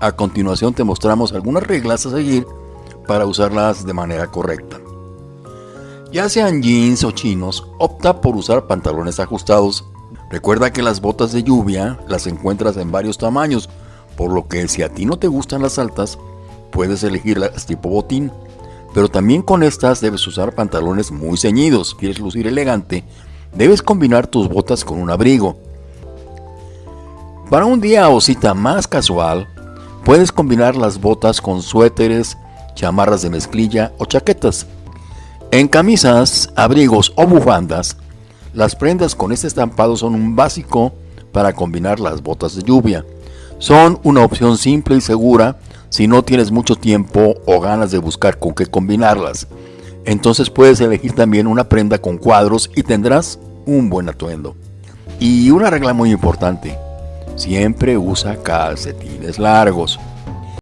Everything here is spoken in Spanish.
A continuación te mostramos algunas reglas a seguir para usarlas de manera correcta. Ya sean jeans o chinos, opta por usar pantalones ajustados. Recuerda que las botas de lluvia las encuentras en varios tamaños, por lo que si a ti no te gustan las altas, puedes elegir las tipo botín. Pero también con estas debes usar pantalones muy ceñidos. Quieres lucir elegante, debes combinar tus botas con un abrigo. Para un día o cita más casual, puedes combinar las botas con suéteres, chamarras de mezclilla o chaquetas. En camisas, abrigos o bufandas, las prendas con este estampado son un básico para combinar las botas de lluvia. Son una opción simple y segura si no tienes mucho tiempo o ganas de buscar con qué combinarlas. Entonces puedes elegir también una prenda con cuadros y tendrás un buen atuendo. Y una regla muy importante, siempre usa calcetines largos.